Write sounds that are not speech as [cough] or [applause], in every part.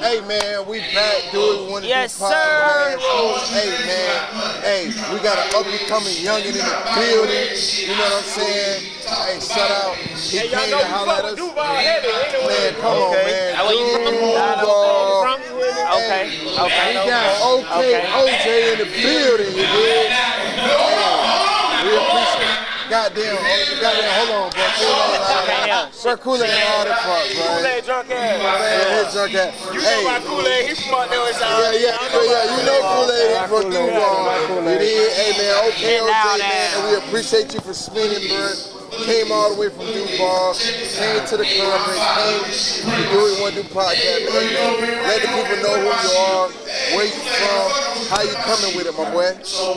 Hey man, we back doing one of Yes, these sir. podcasts. Hey man, hey, we got an up and coming youngin in the building. You know what I'm saying? Hey, shout out. He Hey, y'all came know to we holler fuck at with us. Duval heavy. Ain't no Man, come on, Okay. man. How are you from? Duval. From you with me? Okay, okay. We got OK Okay. OJ in the building, you dig? Hey, we appreciate Goddamn, goddamn, hold on, bro. Kool-Aid, Okay, yeah. Sir Kool-Aid and all that fuck, bro. Kool-Aid drunk ass. Man, his drunk. You Hey, know about Kool-Aid. He from up there with y'all. Yeah, yeah, yeah, yeah. You know Kool-Aid from Duval. You did? Hey, man, okay, And now man. And we appreciate you for spinning, bro. Came all the way from Duval, came to the conference, came to do it one do podcast. Man, let the people know who you are, where you from, how you coming with it, my boy.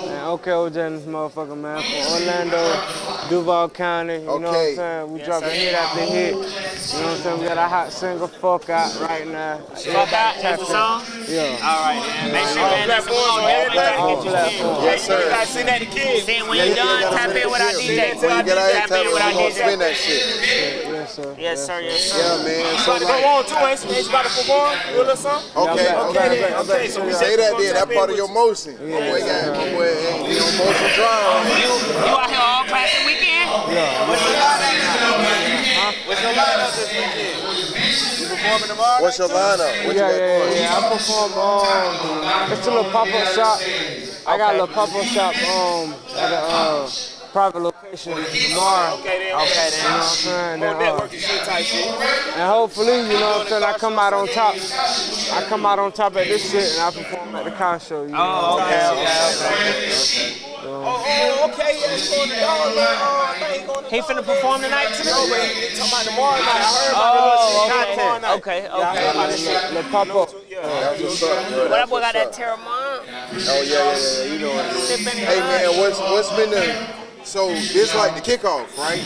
Man, okay, OJ in this motherfucker, man. From Orlando, Duval County. You know what I'm saying? We dropping hit after hit. You know what I'm saying? We got a hot single, Fuck Out, right now. Fuck out, that's a song? Yeah. All right, man. Make sure man, that's Platforms on everything. everything. platforms. Yes, You sir. gotta send that to kids. Then when Yeah, you're yeah, done, yeah, tap yeah. in with our Yeah, DJ. When you get out here, Tap tell in me with our we gonna DJ. spin that shit. Yes, sir. Yes, sir, yes, sir. Yeah, man. So About to go on too, ain't you? Ain't you about to perform? Do a little something? okay, Yeah, I'm Okay, back, then. I'm back, Okay, so we Say said that then. That part of your with motion. My boy got, my boy, ain't he on motion drive. You, you out here all classic weekend? What's your lineup? What's your lineup this weekend? You performing tomorrow? What's your lineup? What you Yeah, got yeah, going? yeah, yeah. I perform, um, it's a little pop-up shop. I got a little pop-up shop, um, at a, uh, private location tomorrow. Okay, then. Okay, You know what I'm saying? More Then, uh, shit type shit. And hopefully, you know what I'm saying, I come out on top. I come out on top at this shit and I perform at the car show. You know? Oh, okay, okay, okay. Oh, oh, okay, yeah, he going to dog, man. Oh, I think going to He finna perform tonight too? No, but he, he talking about tomorrow night. I heard about Oh, shit okay, tomorrow night. okay, Yeah, I heard about okay. this. Let pop up. Yeah. That's what's up, bro. What up, boy got that up. Terramon? Oh yeah, yeah, yeah. You know what it is. Sipping Hey man, what's what's been the so this like the kickoff, right?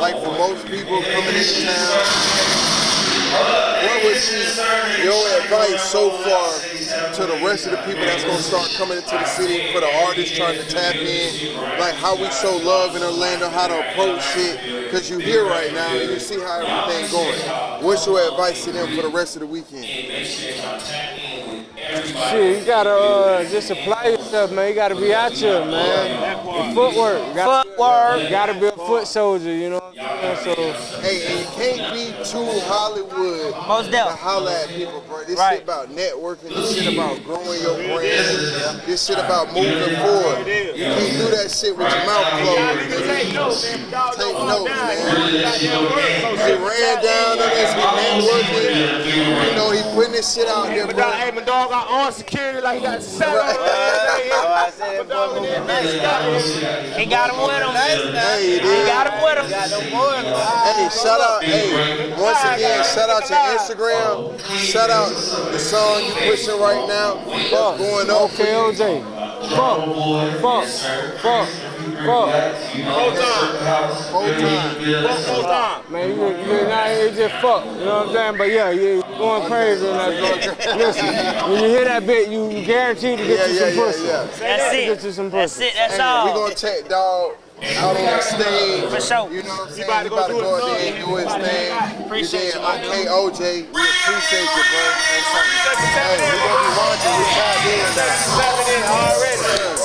Like for most people coming into town. What would your advice so far to the rest of the people that's gonna start coming into the city for the artists trying to tap in? Like how we show love in Orlando, how to approach it, Cause you here right now and you see how everything going. What's your advice to them for the rest of the weekend? Shit, you gotta uh, just apply yourself, man. You gotta be out here, man. Footwork. You gotta, Footwork. You gotta be a foot soldier, you know what I'm saying? So, Hey, and you can't be too Hollywood Most to definitely. holler at people, bro. This Right. shit about networking. This shit about growing your brand. This shit about moving forward. You can't do that shit with your mouth closed. Niggas take notes, man. Dog Take notes, man. So He ran down on us, he networking. You know, he putting this shit out there, bro. hey, my dog got on security like he got set Right. on. Oh, I said, My dog in there, man, he got it. He got him with him. Hey, He dude. Hey, shout out, hey, once again, shout out your Instagram. Shout out the song you pushing right now. That's going up for okay, you. OJ. Fuck, fuck, fuck, fuck. Full time. Full time. Full time. Man, you, you not here just fuck, you know what I'm saying? But yeah, you you going crazy in that joint. Listen, when you hear that bit, you, you guaranteed to get Yeah, you some yeah, pussy. yeah. That's Get you it. some That's it. That's Hey, we all. gonna take dog out on stage. For sure. You know what I'm saying? about to go to go out there and do his thing. [laughs] Appreciate you. Okay, OJ, we appreciate you, bro. Hey, we're gonna be watching. We tied in now. Seven in already.